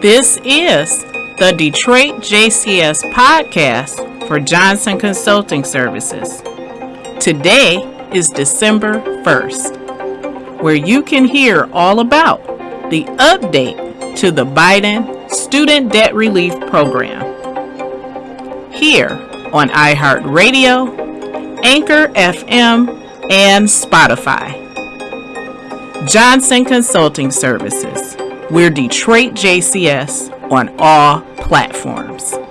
This is the Detroit JCS podcast for Johnson Consulting Services. Today is December 1st, where you can hear all about the update to the Biden Student Debt Relief Program. Here on iHeartRadio, Anchor FM, and Spotify. Johnson Consulting Services. We're Detroit JCS on all platforms.